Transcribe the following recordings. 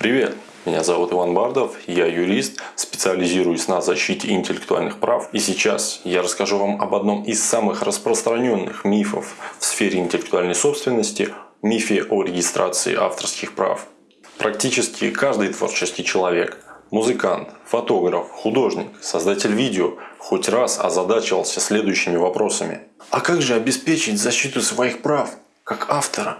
Привет! Меня зовут Иван Бардов, я юрист, специализируюсь на защите интеллектуальных прав. И сейчас я расскажу вам об одном из самых распространенных мифов в сфере интеллектуальной собственности – мифе о регистрации авторских прав. Практически каждый творческий человек – музыкант, фотограф, художник, создатель видео – хоть раз озадачивался следующими вопросами. А как же обеспечить защиту своих прав, как автора?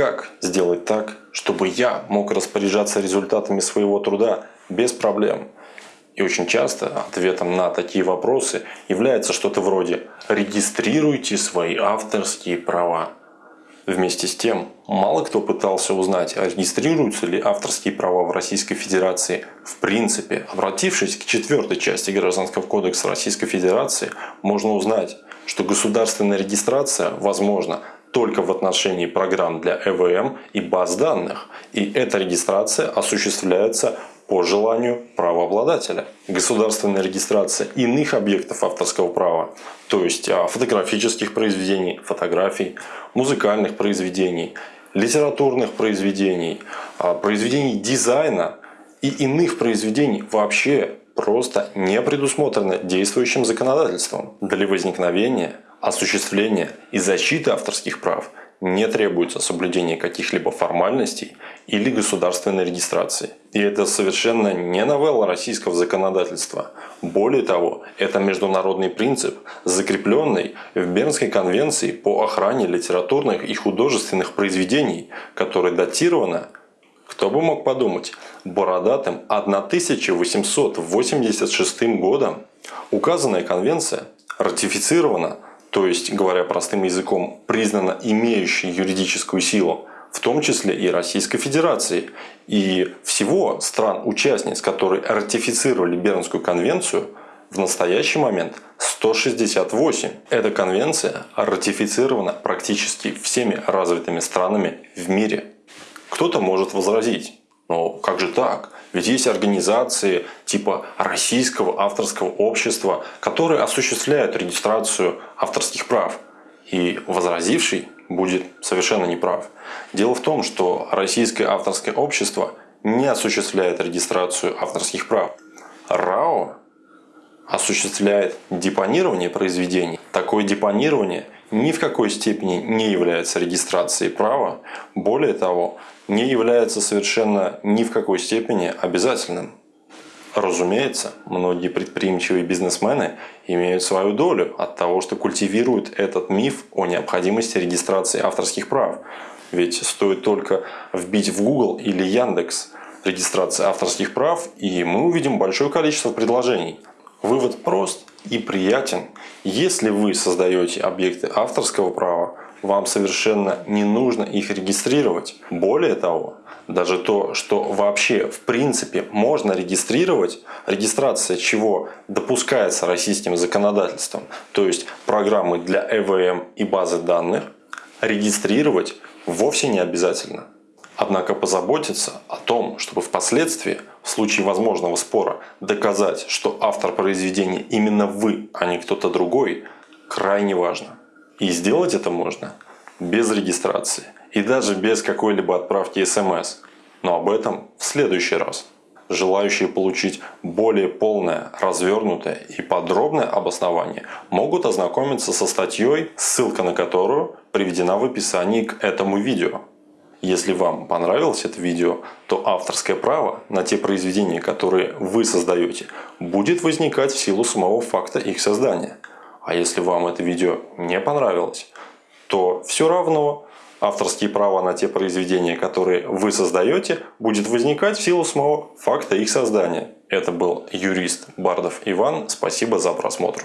Как сделать так, чтобы я мог распоряжаться результатами своего труда без проблем? И очень часто ответом на такие вопросы является что-то вроде «регистрируйте свои авторские права». Вместе с тем, мало кто пытался узнать, а регистрируются ли авторские права в Российской Федерации в принципе. Обратившись к четвертой части Гражданского кодекса Российской Федерации, можно узнать, что государственная регистрация возможна только в отношении программ для ЭВМ и баз данных. И эта регистрация осуществляется по желанию правообладателя. Государственная регистрация иных объектов авторского права, то есть а, фотографических произведений, фотографий, музыкальных произведений, литературных произведений, а, произведений дизайна и иных произведений вообще просто не предусмотрено действующим законодательством для возникновения осуществления и защиты авторских прав не требуется соблюдение каких-либо формальностей или государственной регистрации. И это совершенно не новелла российского законодательства. Более того, это международный принцип, закрепленный в Бернской конвенции по охране литературных и художественных произведений, которая датирована, кто бы мог подумать, бородатым 1886 годом. Указанная конвенция ратифицирована то есть, говоря простым языком, признана имеющей юридическую силу, в том числе и Российской Федерации. И всего стран-участниц, которые ратифицировали Бернскую конвенцию, в настоящий момент 168. Эта конвенция ратифицирована практически всеми развитыми странами в мире. Кто-то может возразить, но как же так? Ведь есть организации типа Российского авторского общества, которые осуществляют регистрацию авторских прав. И возразивший будет совершенно неправ. Дело в том, что Российское авторское общество не осуществляет регистрацию авторских прав. РАО осуществляет депонирование произведений. Такое депонирование ни в какой степени не является регистрацией права. Более того, не является совершенно ни в какой степени обязательным. Разумеется, многие предприимчивые бизнесмены имеют свою долю от того, что культивируют этот миф о необходимости регистрации авторских прав. Ведь стоит только вбить в Google или Яндекс регистрация авторских прав, и мы увидим большое количество предложений. Вывод прост и приятен. Если вы создаете объекты авторского права, вам совершенно не нужно их регистрировать. Более того, даже то, что вообще в принципе можно регистрировать, регистрация чего допускается российским законодательством, то есть программы для ЭВМ и базы данных, регистрировать вовсе не обязательно. Однако позаботиться о том, чтобы впоследствии, в случае возможного спора, доказать, что автор произведения именно вы, а не кто-то другой, крайне важно. И сделать это можно без регистрации и даже без какой-либо отправки смс. Но об этом в следующий раз. Желающие получить более полное, развернутое и подробное обоснование могут ознакомиться со статьей, ссылка на которую приведена в описании к этому видео. Если вам понравилось это видео, то авторское право на те произведения, которые вы создаете, будет возникать в силу самого факта их создания – а если вам это видео не понравилось, то все равно авторские права на те произведения, которые вы создаете, будет возникать в силу самого факта их создания. Это был юрист Бардов Иван. Спасибо за просмотр.